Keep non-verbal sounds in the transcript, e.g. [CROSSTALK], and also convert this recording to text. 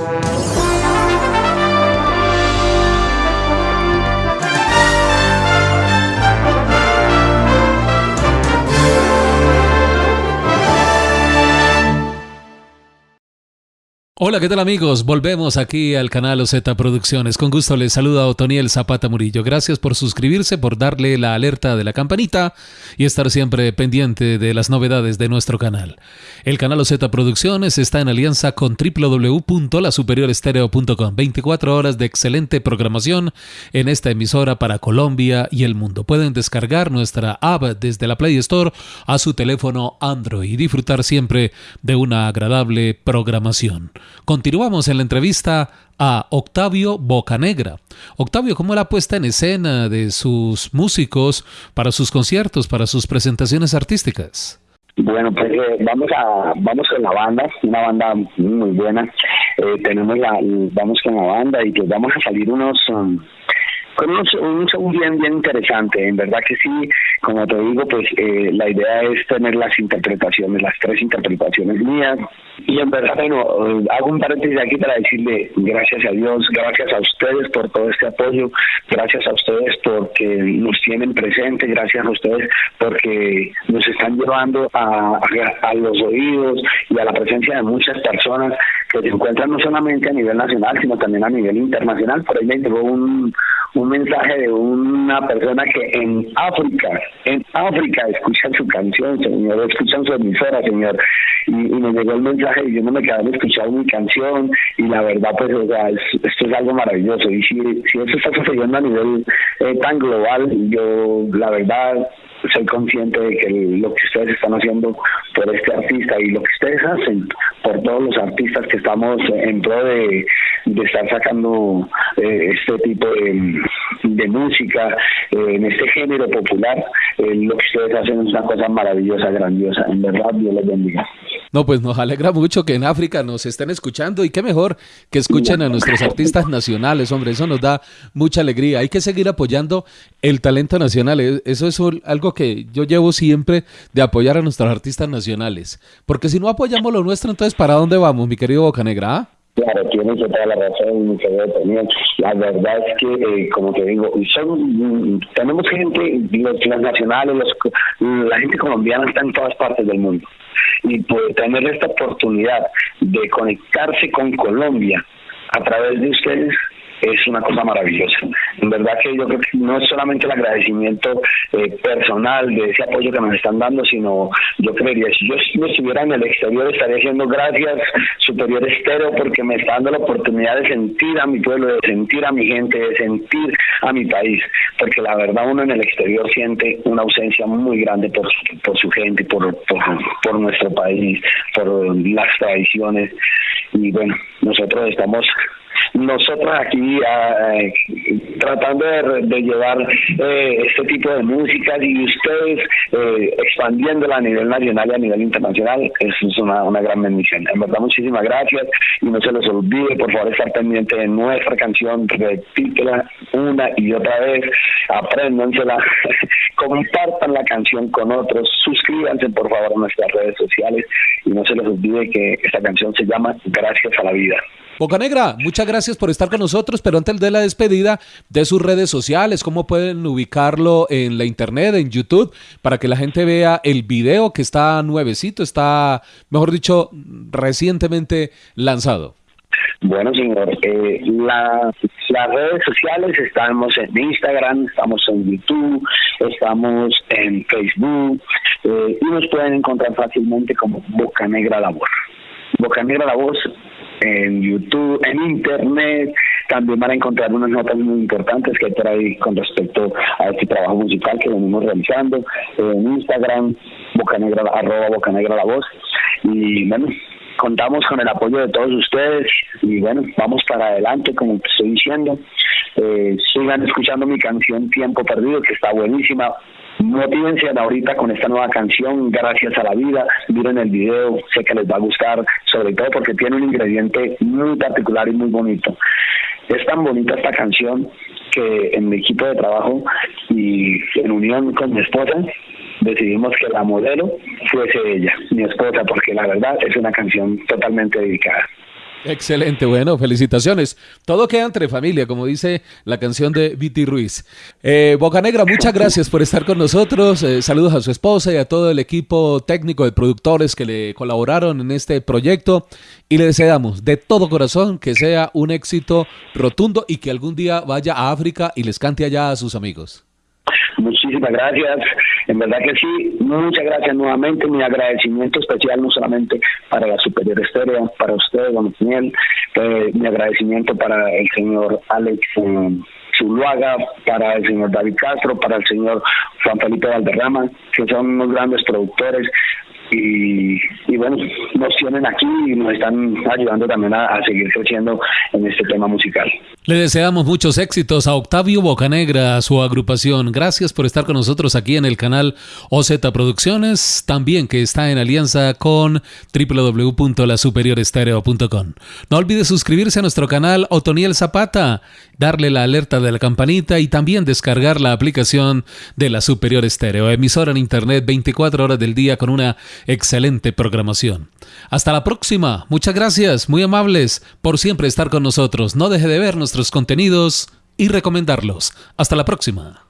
Thank you. Hola, ¿qué tal amigos? Volvemos aquí al canal OZ Producciones. Con gusto les saluda Otoniel Zapata Murillo. Gracias por suscribirse, por darle la alerta de la campanita y estar siempre pendiente de las novedades de nuestro canal. El canal OZ Producciones está en alianza con www.lasuperiorestereo.com. 24 horas de excelente programación en esta emisora para Colombia y el mundo. Pueden descargar nuestra app desde la Play Store a su teléfono Android y disfrutar siempre de una agradable programación. Continuamos en la entrevista a Octavio Bocanegra. Octavio, ¿cómo la puesta en escena de sus músicos para sus conciertos, para sus presentaciones artísticas? Bueno, pues eh, vamos a vamos con la banda, una banda muy buena. Eh, tenemos la vamos con la banda y pues vamos a salir unos um, con un, un show bien, bien interesante. En verdad que sí, como te digo, pues eh, la idea es tener las interpretaciones, las tres interpretaciones mías. Y en verdad, bueno, eh, hago un paréntesis aquí para decirle gracias a Dios, gracias a ustedes por todo este apoyo, gracias a ustedes porque nos tienen presente, gracias a ustedes porque nos están llevando a, a los oídos y a la presencia de muchas personas que se encuentran no solamente a nivel nacional, sino también a nivel internacional. Por ahí me llegó un, un mensaje de una persona que en África, en África escuchan su canción, señor, escuchan su emisora, señor, y, me llegó el mensaje y yo no me quedé de escuchar mi canción y la verdad pues o sea, esto es algo maravilloso. Y si, si eso está sucediendo a nivel eh, tan global, yo la verdad soy consciente de que lo que ustedes están haciendo por este artista y lo que ustedes hacen por todos los artistas que estamos en pro de, estar sacando eh, este tipo de, música eh, en este género popular, eh, lo que ustedes hacen es una cosa maravillosa, grandiosa. En verdad, Dios les bendiga. No, pues nos alegra mucho que en África nos estén escuchando y qué mejor que escuchen a nuestros artistas nacionales, hombre, eso nos da mucha alegría. Hay que seguir apoyando el talento nacional, e, eso es algo que yo llevo siempre de apoyar a nuestros artistas nacionales, porque si no apoyamos lo nuestro, entonces ¿para dónde vamos, mi querido Bocanegra? Claro, tienes toda la razón, mi querido La verdad es que, eh, como te digo, son, tenemos gente, los, nacionales, la gente colombiana está en todas partes del mundo. Y poder tener esta oportunidad de conectarse con Colombia a través de ustedes es una cosa maravillosa. En verdad que yo creo que no es solamente el agradecimiento eh, personal de ese apoyo que nos están dando, sino yo creería, si yo estuviera en el exterior estaría haciendo gracias Superior Estero porque me está dando la oportunidad de sentir a mi pueblo, de sentir a mi gente, de sentir a mi país, porque la verdad uno en el exterior siente una ausencia muy grande por, por su gente, por, por, por nuestro país, por las tradiciones y bueno, nosotros estamos nosotros aquí ah, eh, tratando de, llevar eh, este tipo de música y ustedes eh, expandiéndola a nivel nacional y a nivel internacional, eso es una, una gran bendición. En verdad, muchísimas gracias y no se les olvide, por favor, estar pendiente de nuestra canción, repítela una y otra vez, apréndansela, [LAUGHS] compartan la canción con otros, suscríbanse por favor a nuestras redes sociales y no se les olvide que esta canción se llama Gracias a la Vida. Boca Negra, muchas gracias por estar con nosotros, pero antes de la despedida, de sus redes sociales, cómo pueden ubicarlo en la internet, en YouTube, para que la gente vea el video que está nuevecito, está, mejor dicho, recientemente lanzado. Bueno, señor, eh, las redes sociales estamos en Instagram, estamos en YouTube, estamos en Facebook eh, y nos pueden encontrar fácilmente como Boca Negra La. Boca Negra La Voz en YouTube, en Internet. También van a encontrar unas notas muy importantes que hay por ahí con respecto a este trabajo musical que venimos realizando. En Instagram, bocanegra, arroba bocanegra la voz. Y bueno, contamos con el apoyo de todos ustedes y bueno, vamos para adelante, como te estoy diciendo. Eh, sigan escuchando mi canción Tiempo Perdido, que está buenísima. Motívense ahorita con esta nueva canción, Gracias a la Vida. Miren el video, sé que les va a gustar, sobre todo porque tiene un ingrediente muy particular y muy bonito. Es tan bonita esta canción que en mi equipo de trabajo y en unión con mi esposa decidimos que la modelo fuese ella, mi esposa, porque la verdad es una canción totalmente dedicada. Excelente, bueno, felicitaciones. Todo queda entre familia, como dice la canción de Viti Ruiz. Eh, Bocanegra, muchas gracias por estar con nosotros. Eh, saludos a su esposa y a todo el equipo técnico de productores que le colaboraron en este proyecto. Y le deseamos de todo corazón que sea un éxito rotundo y que algún día vaya a África y les cante allá a sus amigos. Muchísimas gracias. En verdad que sí, muchas gracias nuevamente. Mi agradecimiento especial no solamente para la Superior Estéreo, para usted, don Daniel, eh, mi agradecimiento para el señor Alex. Eh, Zuluaga, para el señor David Castro, para el señor Juan Felipe Valderrama, que son unos grandes productores, y, bueno, nos tienen aquí y nos están ayudando también a, seguir creciendo en este tema musical. Le deseamos muchos éxitos a Octavio Bocanegra, a su agrupación. Gracias por estar con nosotros aquí en el canal OZ Producciones, también que está en alianza con www.lasuperiorestereo.com. No olvide suscribirse a nuestro canal Otoniel Zapata, darle la alerta de la campanita y también descargar la aplicación de la Superior Estéreo, emisora en internet 24 horas del día con una excelente programación. Hasta la próxima. Muchas gracias, muy amables, por siempre estar con nosotros. No deje de ver nuestros contenidos y recomendarlos. Hasta la próxima.